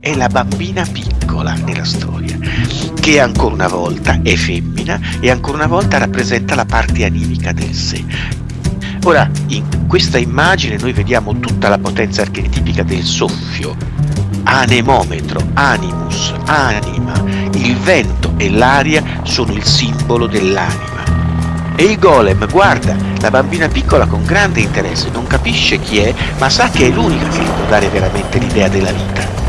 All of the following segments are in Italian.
è la bambina piccola nella storia, che ancora una volta è femmina e ancora una volta rappresenta la parte animica del sé. Ora, in questa immagine noi vediamo tutta la potenza archetipica del soffio, anemometro, animus, anima, il vento e l'aria sono il simbolo dell'anima. E il golem guarda la bambina piccola con grande interesse, non capisce chi è, ma sa che è l'unica che gli può dare veramente l'idea della vita.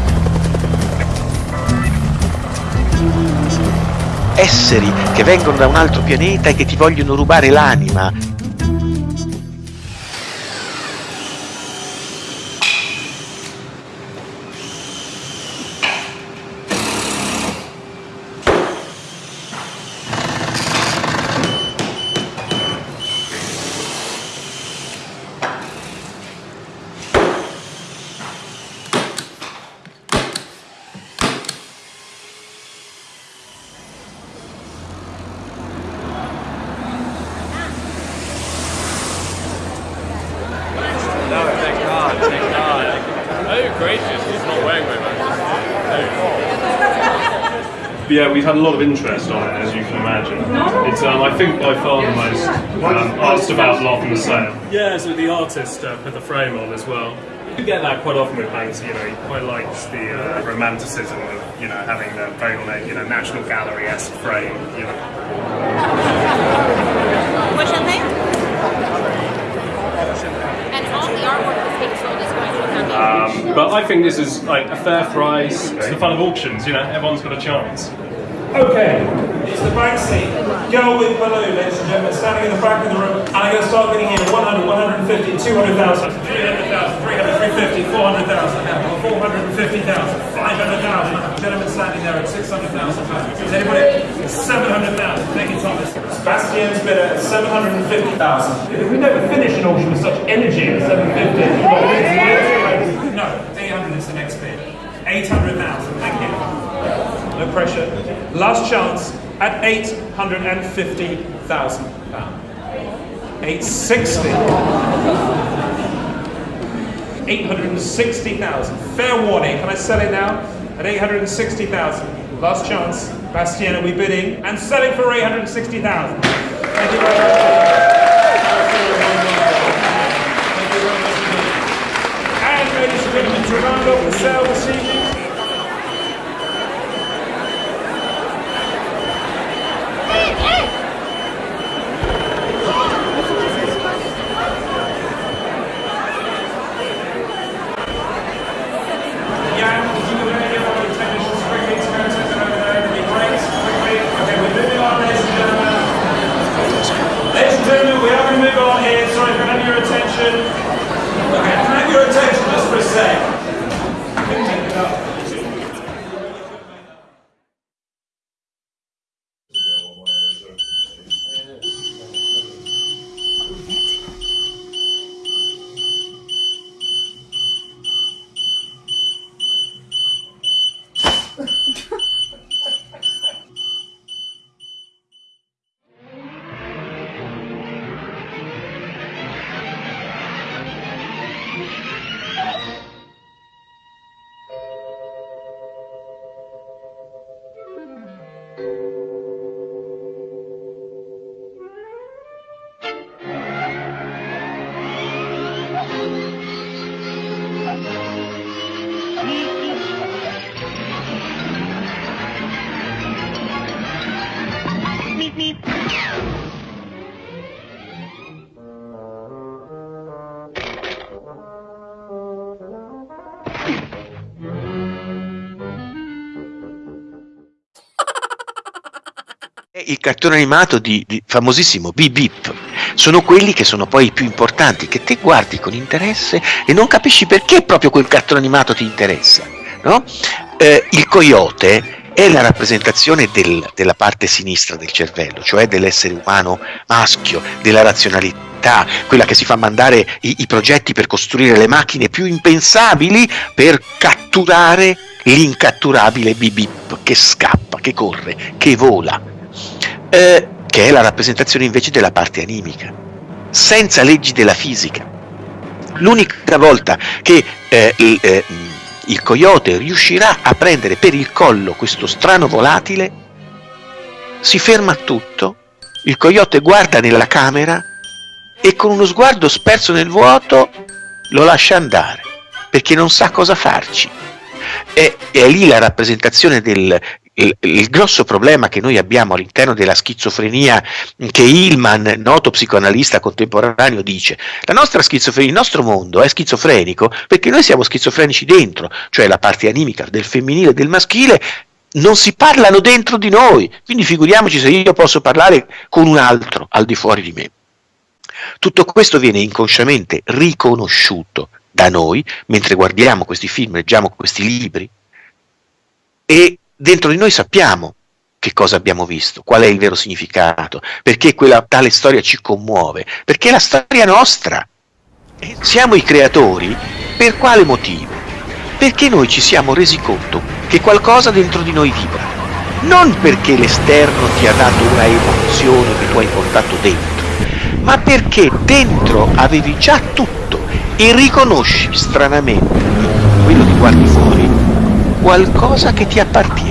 Esseri che vengono da un altro pianeta e che ti vogliono rubare l'anima, yeah, we've had a lot of interest on it, as you can imagine. It's, um, I think, by far the most um, asked about lot in the sale. Yeah, so the artist uh, put the frame on as well. You get that quite often with Banksy, you know, he quite likes the uh, romanticism of, you know, having the very, you know, National Gallery-esque frame, you know. What's your name? And all the artwork that's being sold is going to a foundation. Um, but I think this is like a fair price. It's the fun of auctions, you know, everyone's got a chance. Okay, it's the back seat. girl with balloon, ladies and gentlemen, standing in the back of the room, and I'm going to start getting in 100, 150, 200,000, 300,000, 300, 350, 400,000, 450,000, 500,000. Gentlemen standing there at 600,000 pounds. Is anybody? 700,000. Thank you, Thomas. Sebastian's bid at 750,000. We never finish an auction with such energy at 750. no pressure. Last chance at 850,000 pounds. 860. 860,000. Fair warning, can I sell it now? At 860,000. Last chance. Bastien, are we bidding? And selling for 860,000. Thank you very much. And ladies and gentlemen, Gerardo Purcell this evening. Move on here. Sorry, can I have your attention? Okay, can I have your attention just for a sec? Il cartone animato di, di famosissimo Beep Beep. Sono quelli che sono poi i più importanti, che te guardi con interesse e non capisci perché proprio quel cartone animato ti interessa. No? Eh, il coyote è la rappresentazione del- della parte sinistra del cervello, cioè dell'essere umano maschio, della razionalità, quella che si fa mandare i, i progetti per costruire le macchine più impensabili per catturare l'incatturabile Beep che scappa, che corre, che vola eh, che è la rappresentazione invece della parte animica, senza leggi della fisica. L'unica volta che eh, il- eh, il coyote riuscirà a prendere per il collo questo strano volatile, si ferma tutto, il coyote guarda nella camera e con uno sguardo sperso nel vuoto lo lascia andare, perché non sa cosa farci. È, è lì la rappresentazione del, il, il, grosso problema che noi abbiamo all'interno della schizofrenia che Hillman, noto psicoanalista contemporaneo, dice, la nostra schizofrenia, il nostro mondo è schizofrenico perché noi siamo schizofrenici dentro, cioè la parte animica del femminile e del maschile non si parlano dentro di noi, quindi figuriamoci se io posso parlare con un altro al di fuori di me. Tutto questo viene inconsciamente riconosciuto da noi mentre guardiamo questi film, leggiamo questi libri e dentro di noi sappiamo che cosa abbiamo visto, qual è il vero significato, perché quella tale storia ci commuove, perché è la storia nostra. Siamo i creatori per quale motivo? Perché noi ci siamo resi conto che qualcosa dentro di noi vibra, non perché l'esterno ti ha dato una emozione che tu hai portato dentro, ma perché dentro avevi già tutto e riconosci stranamente, quello che guardi fuori, qualcosa che ti appartiene